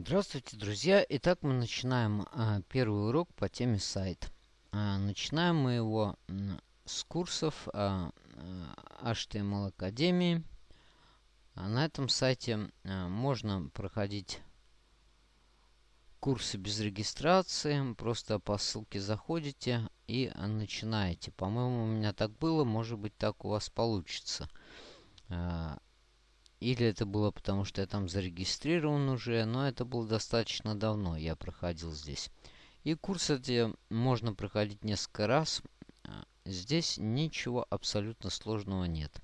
Здравствуйте, друзья! Итак, мы начинаем а, первый урок по теме сайт. А, начинаем мы его с курсов а, HTML Академии. А на этом сайте а, можно проходить курсы без регистрации. Просто по ссылке заходите и начинаете. По-моему, у меня так было, может быть, так у вас получится. А, или это было потому, что я там зарегистрирован уже, но это было достаточно давно, я проходил здесь. И курс эти можно проходить несколько раз. А, здесь ничего абсолютно сложного нет.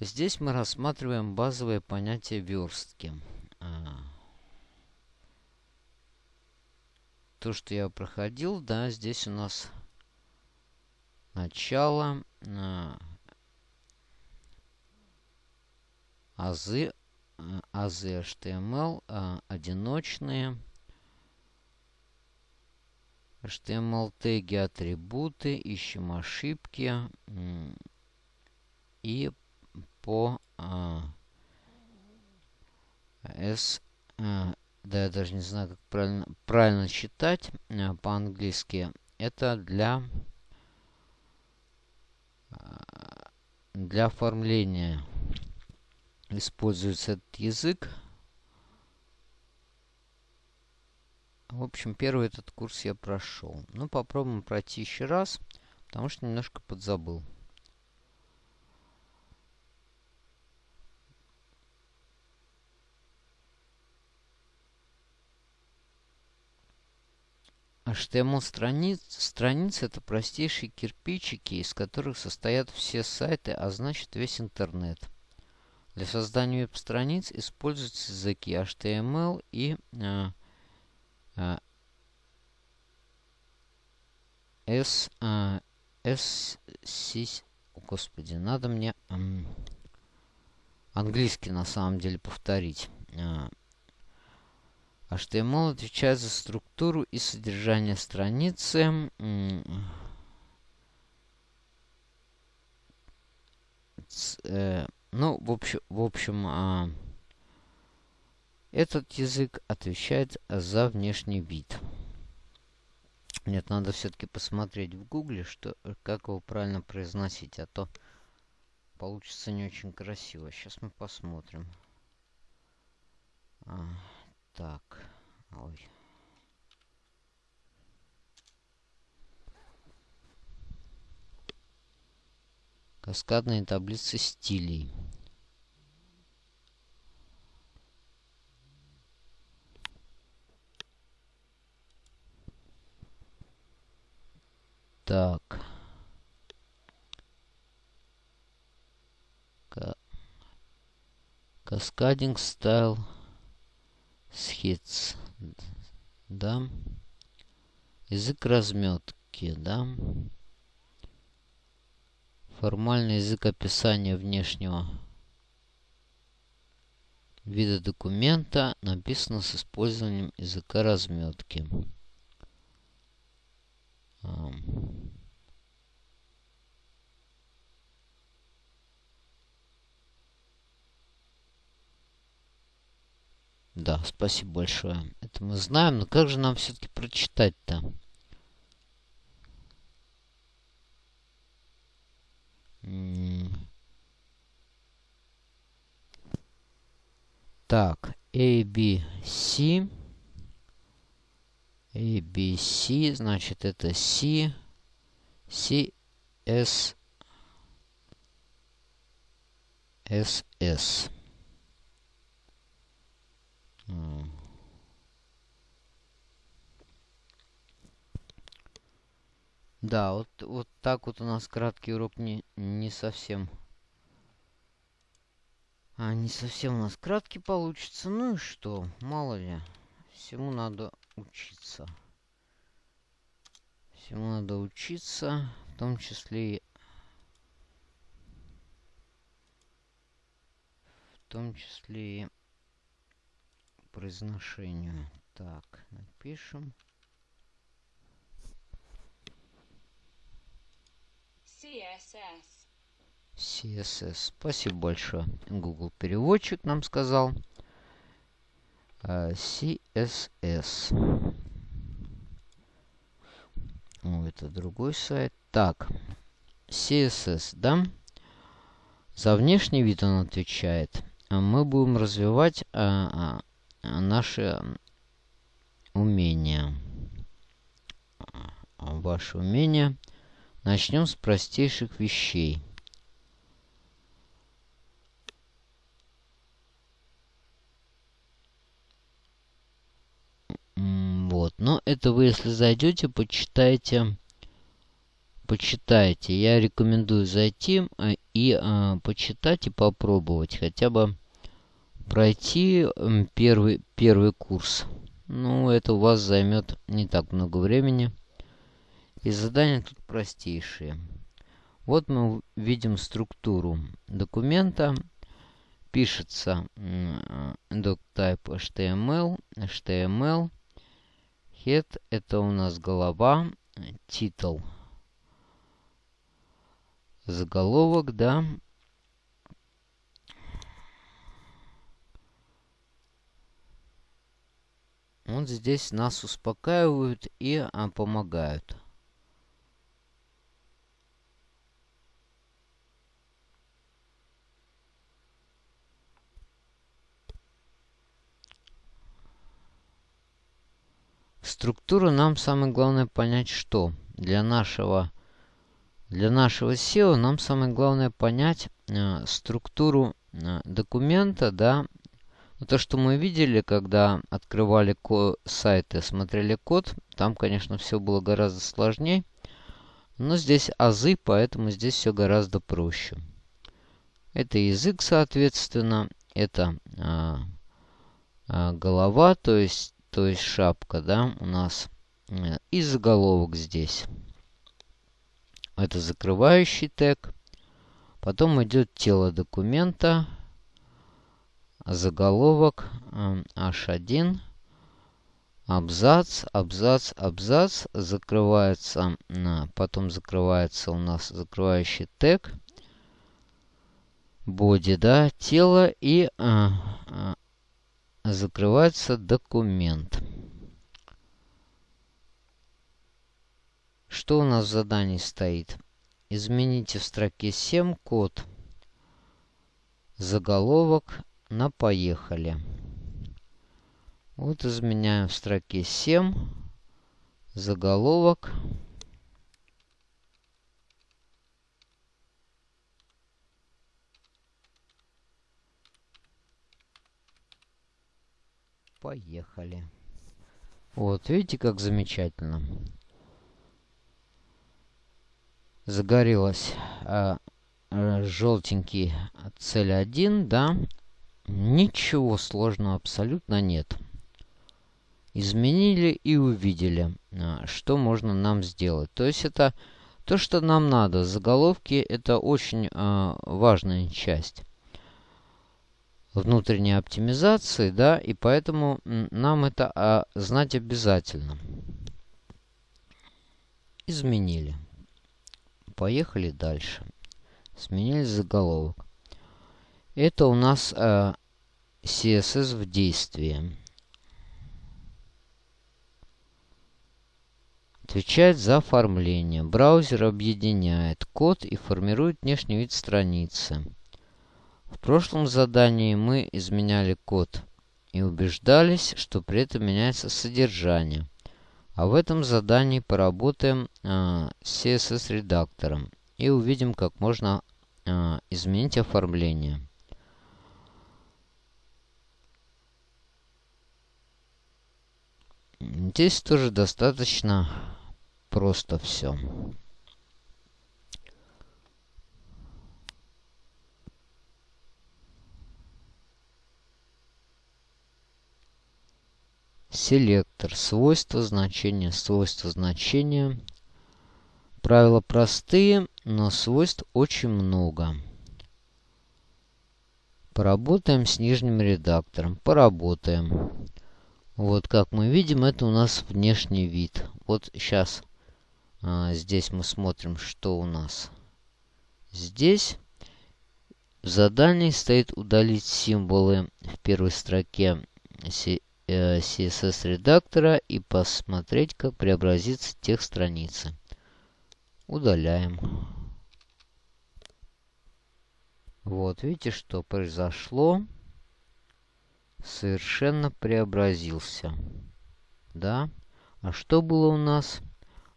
Здесь мы рассматриваем базовое понятие верстки. А, то, что я проходил, да, здесь у нас начало, а, азы, азы HTML, а, одиночные. HTML теги, атрибуты, ищем ошибки. И по а, S, а, да, я даже не знаю, как правильно, правильно читать а, по-английски. Это для, для оформления используется этот язык. В общем, первый этот курс я прошел. Ну, попробуем пройти еще раз, потому что немножко подзабыл. HTML страниц, страницы это простейшие кирпичики, из которых состоят все сайты, а значит весь интернет. Для создания веб-страниц используются языки HTML и э, э, S, э, S, C, господи, надо мне э, английский на самом деле повторить. Э, HTML отвечает за структуру и содержание страницы. Э, ну, в общем, в общем а, этот язык отвечает за внешний вид. Нет, надо все-таки посмотреть в гугле, что, как его правильно произносить, а то получится не очень красиво. Сейчас мы посмотрим. А, так, ой. Каскадные таблицы стилей. Так. Каскадинг стайл схитс. Да. Язык разметки, да. Формальный язык описания внешнего вида документа написано с использованием языка разметки. Да, спасибо большое. Это мы знаем, но как же нам все-таки прочитать-то? Так, A, B, C. A, B, C, значит, это C, C, S, S, S. Да, вот, вот так вот у нас краткий урок не, не совсем а, не совсем у нас краткий получится. Ну и что? Мало ли. Всему надо учиться. Всему надо учиться. В том числе и... В том числе и произношению. Так, напишем. CSS. CSS. Спасибо большое. Google переводчик нам сказал. CSS. О, это другой сайт. Так, CSS, да? За внешний вид он отвечает. А мы будем развивать а, а, наши умения. А, ваши умения. Начнем с простейших вещей. Вот. Но это вы, если зайдете, почитайте. Почитайте. Я рекомендую зайти а, и а, почитать и попробовать. Хотя бы пройти первый, первый курс. Ну, это у вас займет не так много времени. И задания тут простейшие. Вот мы видим структуру документа. Пишется doctype HTML, HTML, Head это у нас голова, титул, заголовок, да. Вот здесь нас успокаивают и а, помогают. Структуру нам самое главное понять, что для нашего, для нашего SEO нам самое главное понять э, структуру э, документа, да, то, что мы видели, когда открывали сайты, смотрели код, там, конечно, все было гораздо сложнее. Но здесь азы, поэтому здесь все гораздо проще. Это язык, соответственно, это а, а, голова, то есть то есть шапка, да, у нас. Э, и заголовок здесь. Это закрывающий тег. Потом идет тело документа. Заголовок H1. Э, абзац, абзац, абзац. Закрывается, потом закрывается у нас закрывающий тег. Боди, да, тело и закрывается документ. Что у нас в задании стоит? Измените в строке 7 код заголовок на поехали. Вот изменяем в строке 7 заголовок Поехали. Вот, видите, как замечательно. Загорелась а, а, желтенький цель 1, да. Ничего сложного абсолютно нет. Изменили и увидели, а, что можно нам сделать. То есть это то, что нам надо. Заголовки это очень а, важная часть внутренней оптимизации, да, и поэтому нам это а, знать обязательно. Изменили. Поехали дальше. Сменили заголовок. Это у нас а, CSS в действии. Отвечает за оформление. Браузер объединяет код и формирует внешний вид страницы. В прошлом задании мы изменяли код и убеждались, что при этом меняется содержание. А в этом задании поработаем э, с CSS-редактором и увидим, как можно э, изменить оформление. Здесь тоже достаточно просто все. Селектор. Свойства значения. Свойства значения. Правила простые, но свойств очень много. Поработаем с нижним редактором. Поработаем. Вот как мы видим, это у нас внешний вид. Вот сейчас а, здесь мы смотрим, что у нас. Здесь в задании стоит удалить символы в первой строке э, CSS редактора и посмотреть, как преобразится текст страницы. Удаляем. Вот, видите, что произошло? Совершенно преобразился. Да? А что было у нас?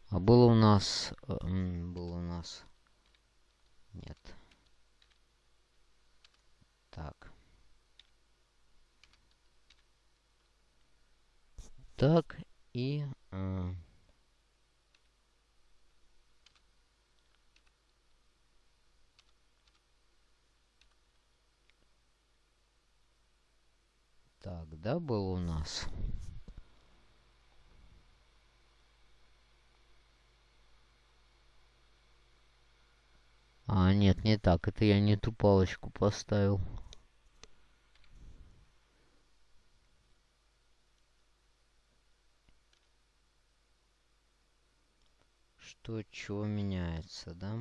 А было у нас... Э, было у нас... Нет. Так. Так, и... Э, Так, да, был у нас. А, нет, не так. Это я не ту палочку поставил. Что, чего меняется, да?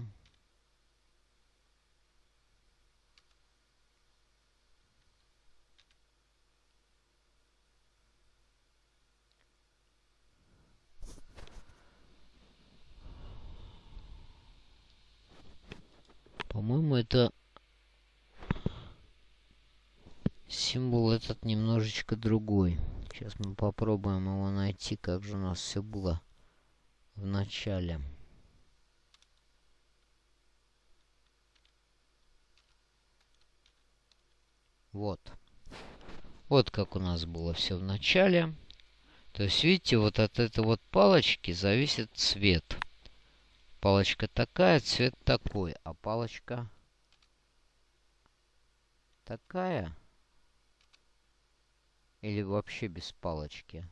По-моему, это символ этот немножечко другой. Сейчас мы попробуем его найти, как же у нас все было в начале. Вот. Вот как у нас было все в начале. То есть, видите, вот от этой вот палочки зависит цвет. Палочка такая, цвет такой. А палочка такая. Или вообще без палочки.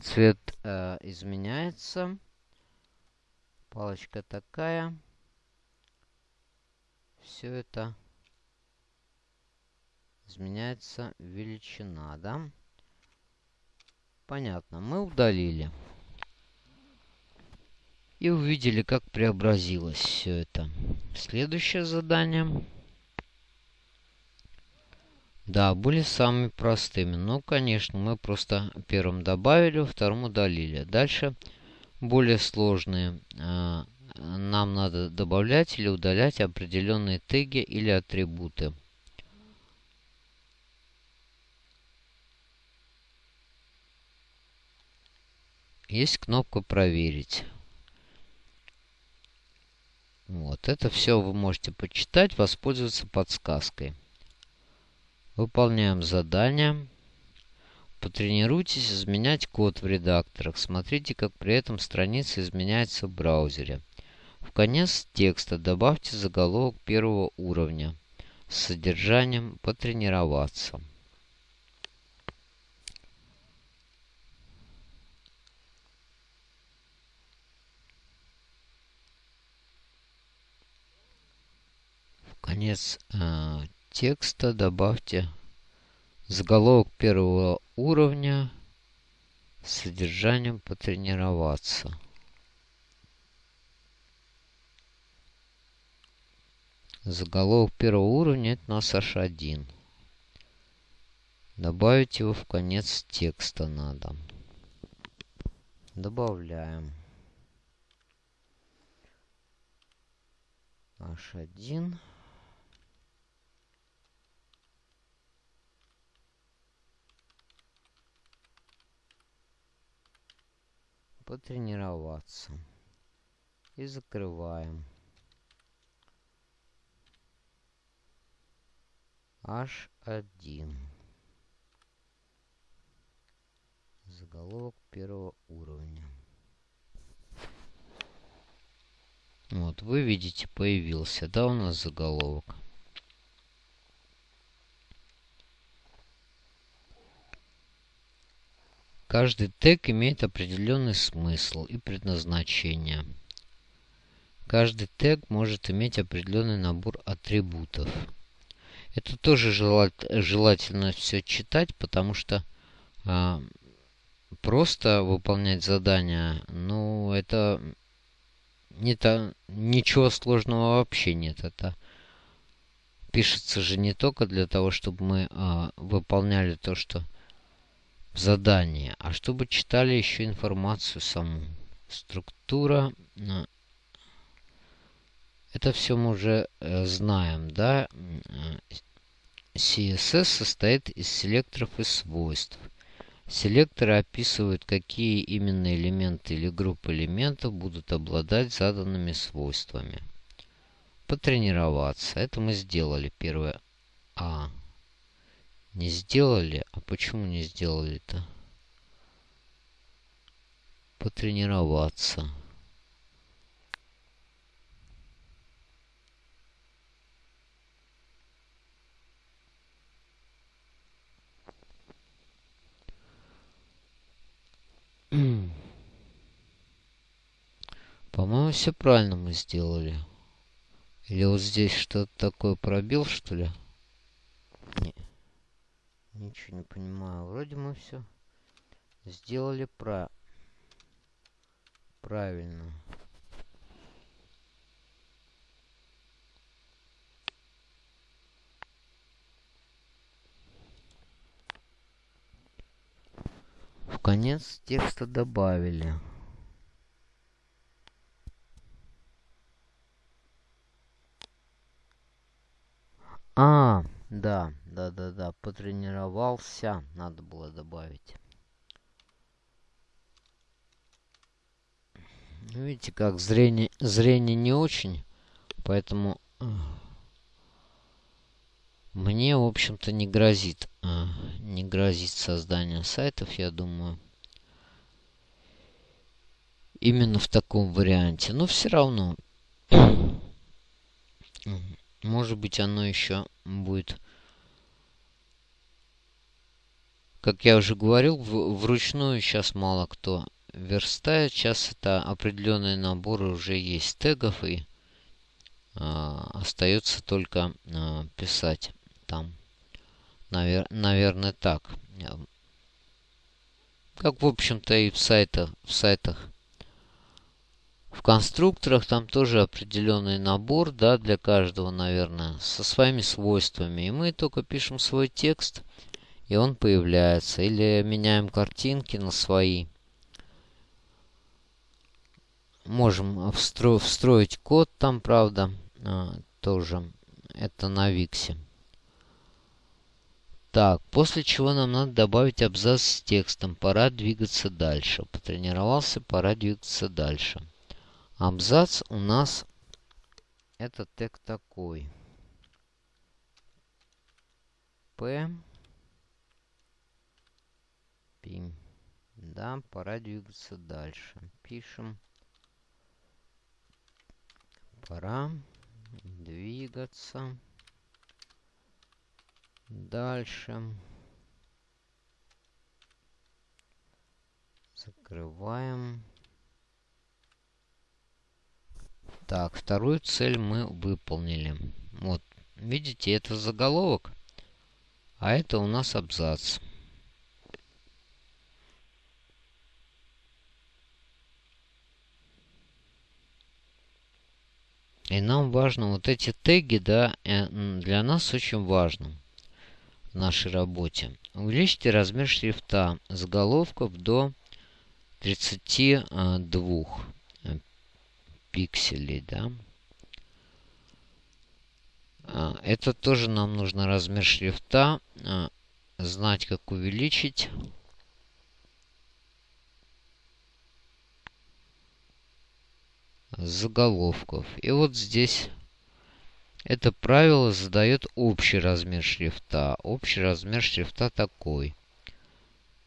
Цвет э, изменяется. Палочка такая. Все это изменяется величина, да? Понятно. Мы удалили. И увидели, как преобразилось все это. Следующее задание. Да, были самыми простыми. Ну, конечно, мы просто первым добавили, вторым удалили. Дальше более сложные. А, нам надо добавлять или удалять определенные теги или атрибуты. Есть кнопка «Проверить». Вот, это все вы можете почитать, воспользоваться подсказкой. Выполняем задание. Потренируйтесь изменять код в редакторах. Смотрите, как при этом страница изменяется в браузере. В конец текста добавьте заголовок первого уровня с содержанием «Потренироваться». конец э, текста добавьте заголовок первого уровня с содержанием потренироваться. Заголовок первого уровня это у нас H1. Добавить его в конец текста надо. Добавляем. H1. Потренироваться. И закрываем. H1. Заголовок первого уровня. Вот, вы видите, появился, да, у нас заголовок. Каждый тег имеет определенный смысл и предназначение. Каждый тег может иметь определенный набор атрибутов. Это тоже желательно все читать, потому что а, просто выполнять задания, ну, это не то, ничего сложного вообще нет. Это пишется же не только для того, чтобы мы а, выполняли то, что в задании, а чтобы читали еще информацию саму. Структура. Э, это все мы уже э, знаем, да? CSS состоит из селекторов и свойств. Селекторы описывают, какие именно элементы или группы элементов будут обладать заданными свойствами. Потренироваться. Это мы сделали первое. А. Не сделали? А почему не сделали-то? Потренироваться. По-моему, все правильно мы сделали. Или вот здесь что-то такое пробил, что ли? Не. Ничего не понимаю. Вроде мы все сделали про... правильно. В конец текста добавили. А, да, да, да, да, потренировался, надо было добавить. Видите, как зрение, зрение не очень, поэтому э, мне, в общем-то, не грозит, э, не грозит создание сайтов, я думаю. Именно в таком варианте. Но все равно может быть, оно еще будет... Как я уже говорил, вручную сейчас мало кто верстает. Сейчас это определенные наборы уже есть тегов и э, остается только э, писать там. Навер наверное, так. Как, в общем-то, и в сайтах, в сайтах в конструкторах там тоже определенный набор, да, для каждого, наверное, со своими свойствами. И мы только пишем свой текст, и он появляется. Или меняем картинки на свои. Можем встро встроить код там, правда, а, тоже. Это на Виксе. Так, после чего нам надо добавить абзац с текстом. Пора двигаться дальше. Потренировался, пора двигаться дальше. Абзац у нас это тег такой. П. Пим. Да, пора двигаться дальше. Пишем. Пора двигаться дальше. Закрываем. Так, вторую цель мы выполнили. Вот, видите, это заголовок, а это у нас абзац. И нам важно вот эти теги, да, э, для нас очень важно в нашей работе. Увеличьте размер шрифта заголовков до 32 пикселей, да. А, это тоже нам нужно размер шрифта, а, знать, как увеличить. Заголовков. И вот здесь это правило задает общий размер шрифта. Общий размер шрифта такой.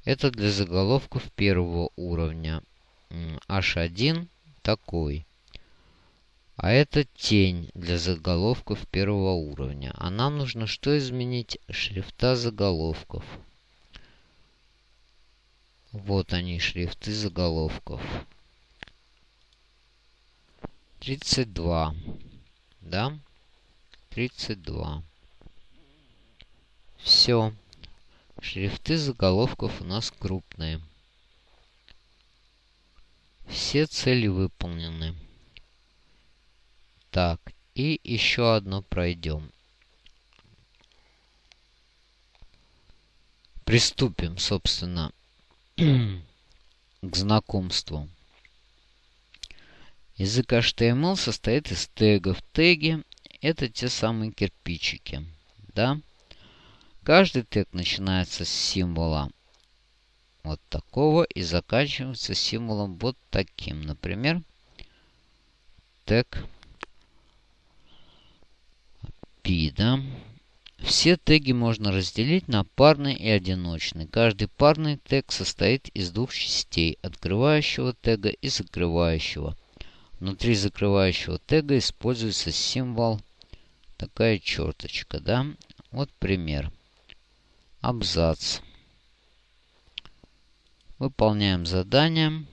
Это для заголовков первого уровня. H1 такой. А это тень для заголовков первого уровня. А нам нужно что изменить? Шрифта заголовков. Вот они, шрифты заголовков. 32. Да? 32. Все. Шрифты заголовков у нас крупные. Все цели выполнены. Так, и еще одно пройдем. Приступим, собственно, к знакомству. Язык HTML состоит из тегов. Теги – это те самые кирпичики. Да? Каждый тег начинается с символа вот такого и заканчивается символом вот таким. Например, тег P, да? Все теги можно разделить на парный и одиночный. Каждый парный тег состоит из двух частей, открывающего тега и закрывающего. Внутри закрывающего тега используется символ такая черточка, да? Вот пример. Абзац. Выполняем задание.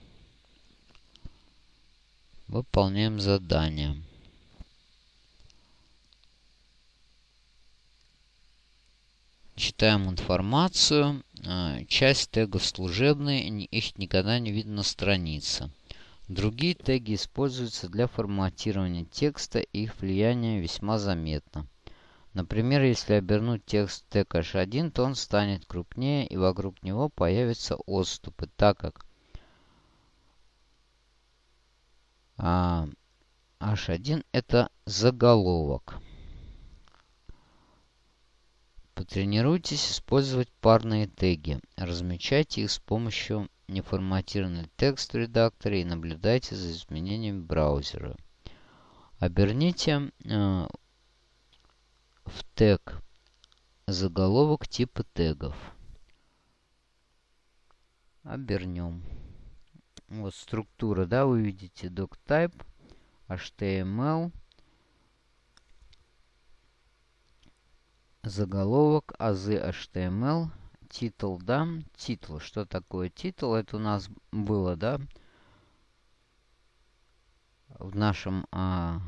Выполняем задание. Читаем информацию. А, часть тегов служебные, их никогда не видно на странице. Другие теги используются для форматирования текста, и их влияние весьма заметно. Например, если обернуть текст тег h1, то он станет крупнее, и вокруг него появятся отступы, так как а, h1 это заголовок. Потренируйтесь использовать парные теги. Размечайте их с помощью неформатированного текст в редакторе и наблюдайте за изменениями браузера. Оберните э, в тег заголовок типа тегов. Обернем. Вот структура, да, вы видите doctype, HTML, заголовок, азы HTML, титул, да, титул. Что такое титул? Это у нас было, да, в нашем, а,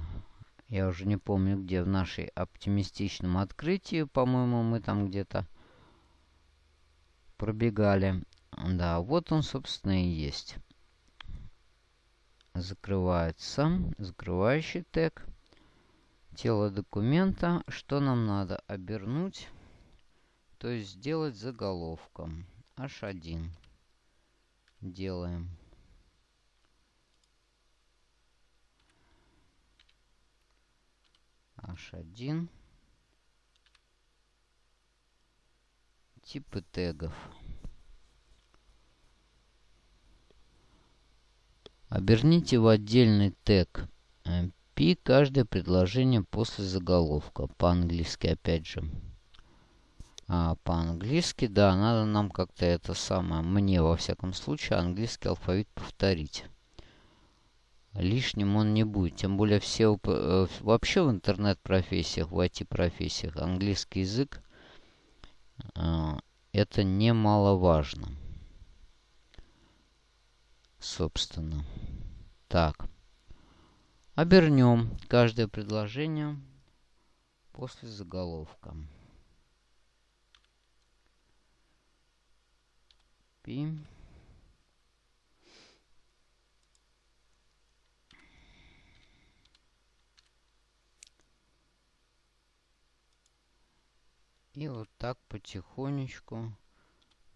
я уже не помню где, в нашей оптимистичном открытии, по-моему, мы там где-то пробегали. Да, вот он, собственно, и есть. Закрывается, закрывающий тег тело документа. Что нам надо? Обернуть, то есть сделать заголовком. H1. Делаем. H1. Типы тегов. Оберните в отдельный тег э, P каждое предложение после заголовка. По-английски опять же. А по-английски, да, надо нам как-то это самое, мне во всяком случае, английский алфавит повторить. Лишним он не будет. Тем более все э, вообще в интернет-профессиях, в IT-профессиях английский язык э, это немаловажно. Собственно. Так. Обернем каждое предложение после заголовка. Пи. И вот так потихонечку.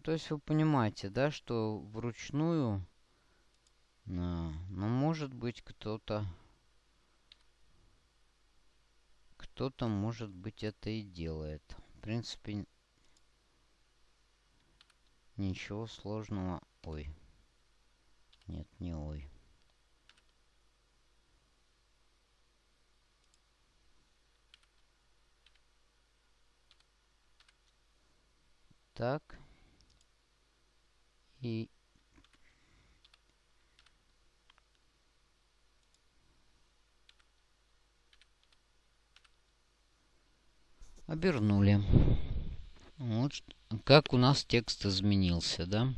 То есть вы понимаете, да, что вручную, ну, может быть, кто-то кто-то, может быть, это и делает. В принципе, ничего сложного. Ой. Нет, не ой. Так. И Обернули. Вот как у нас текст изменился, да?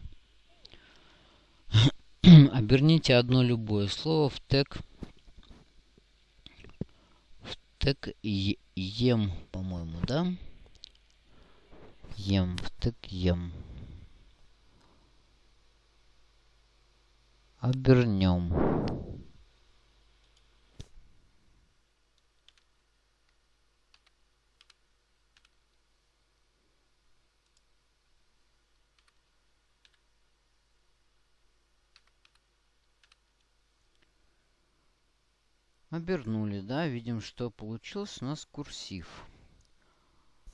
Оберните одно любое слово в тег. В тег ем, по-моему, да? Ем, в тег ем. Обернем. Обернули, да, видим, что получилось у нас курсив.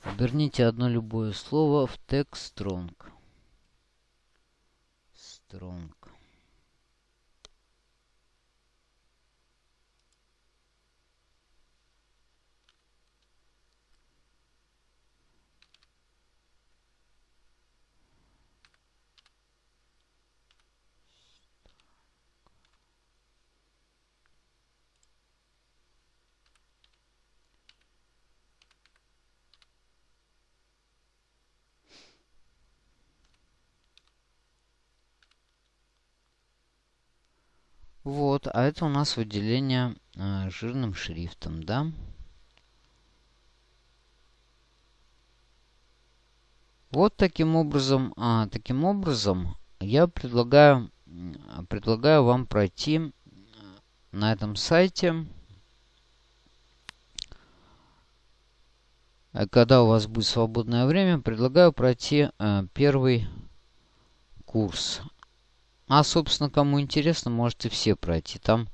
Оберните одно любое слово в текст strong. Strong. Вот, а это у нас выделение э, жирным шрифтом, да? Вот таким образом, а, таким образом я предлагаю, предлагаю вам пройти на этом сайте, когда у вас будет свободное время, предлагаю пройти э, первый курс а, собственно, кому интересно, можете все пройти. Там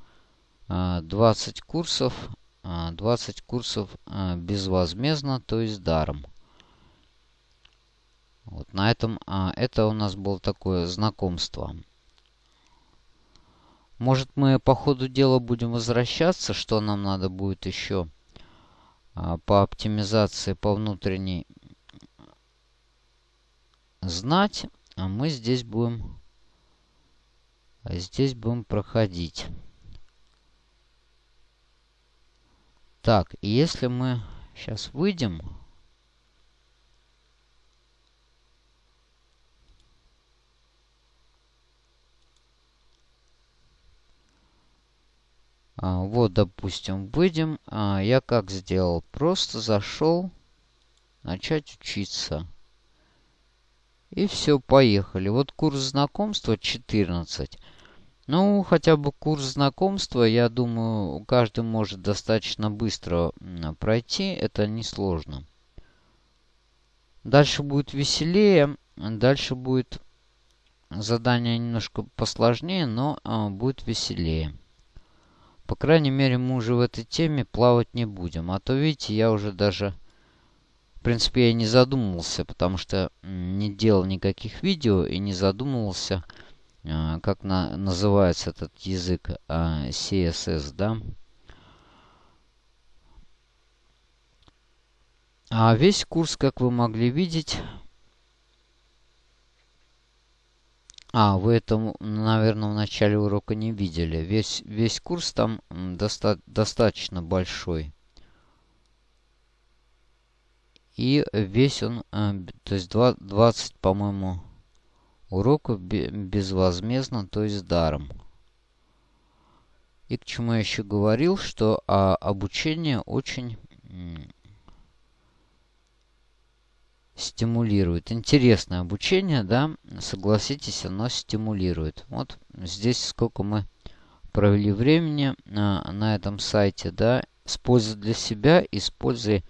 20 а, курсов, 20 а, курсов а, безвозмездно, то есть даром. Вот на этом, это у нас было такое знакомство. Может, мы по ходу дела будем возвращаться, что нам надо будет еще по оптимизации, по внутренней знать. А мы здесь будем здесь будем проходить. Так, и если мы сейчас выйдем... А, вот, допустим, выйдем. А, я как сделал? Просто зашел начать учиться. И все, поехали. Вот курс знакомства 14. Ну, хотя бы курс знакомства, я думаю, каждый может достаточно быстро пройти. Это несложно. Дальше будет веселее. Дальше будет задание немножко посложнее, но а, будет веселее. По крайней мере, мы уже в этой теме плавать не будем. А то, видите, я уже даже в принципе, я не задумывался, потому что не делал никаких видео и не задумывался, как на, называется этот язык а, CSS, да. А весь курс, как вы могли видеть... А, вы это, наверное, в начале урока не видели. Весь, весь курс там доста достаточно большой. И весь он, э, то есть 20, по-моему, уроков безвозмездно, то есть даром. И к чему я еще говорил, что а, обучение очень стимулирует. Интересное обучение, да, согласитесь, оно стимулирует. Вот здесь сколько мы провели времени на, на этом сайте, да, используя для себя, используя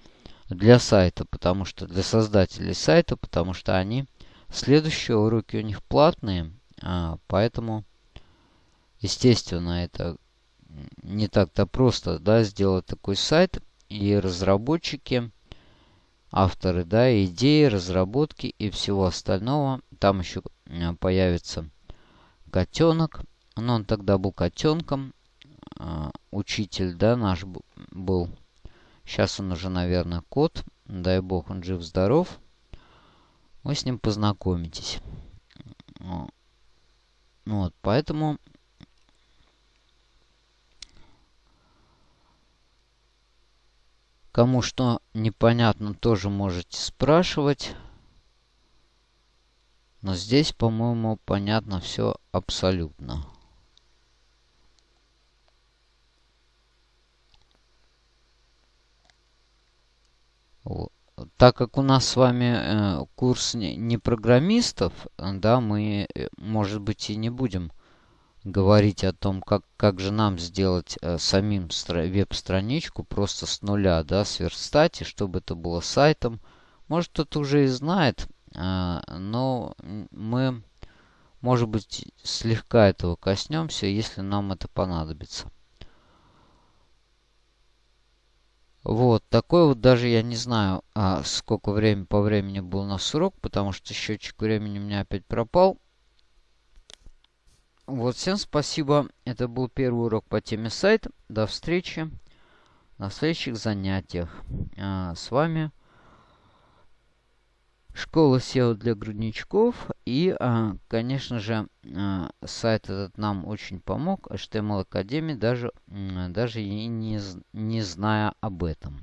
для сайта, потому что для создателей сайта, потому что они следующие уроки у них платные, а, поэтому естественно это не так-то просто, да, сделать такой сайт и разработчики, авторы, да, идеи, разработки и всего остального. Там еще а, появится котенок, но он тогда был котенком, а, учитель, да, наш был Сейчас он уже, наверное, кот. Дай бог, он жив-здоров. Вы с ним познакомитесь. Вот, поэтому... Кому что непонятно, тоже можете спрашивать. Но здесь, по-моему, понятно все абсолютно. Так как у нас с вами э, курс не, программистов, да, мы, э, может быть, и не будем говорить о том, как, как же нам сделать э, самим веб-страничку просто с нуля, да, сверстать, и чтобы это было сайтом. Может, кто-то уже и знает, но мы, может быть, слегка этого коснемся, если нам это понадобится. Вот, такой вот даже я не знаю, а, сколько времени по времени был на срок, потому что счетчик времени у меня опять пропал. Вот, всем спасибо. Это был первый урок по теме сайт. До встречи на следующих занятиях. А, с вами Школа SEO для грудничков. И, а, конечно же, а, сайт этот нам очень помог. HTML Академии, даже, даже и не, не зная об этом.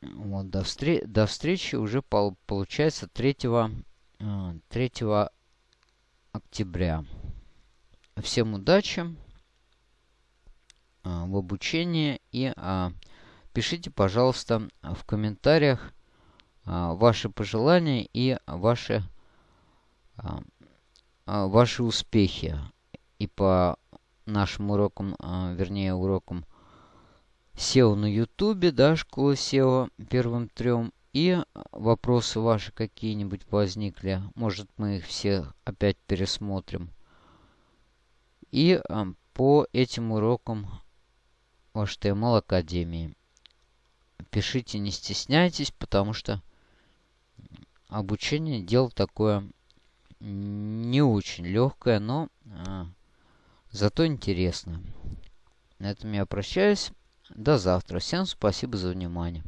Вот, до, встр до встречи уже пол получается 3, 3 октября. Всем удачи а, в обучении и а, пишите, пожалуйста, в комментариях а, ваши пожелания и ваши, а, а, ваши успехи и по нашим урокам, вернее урокам SEO на YouTube, да, школа SEO первым трем. И вопросы ваши какие-нибудь возникли. Может, мы их все опять пересмотрим. И по этим урокам HTML Академии. Пишите, не стесняйтесь, потому что обучение дело такое не очень легкое, но а, зато интересно. На этом я прощаюсь. До завтра. Всем спасибо за внимание.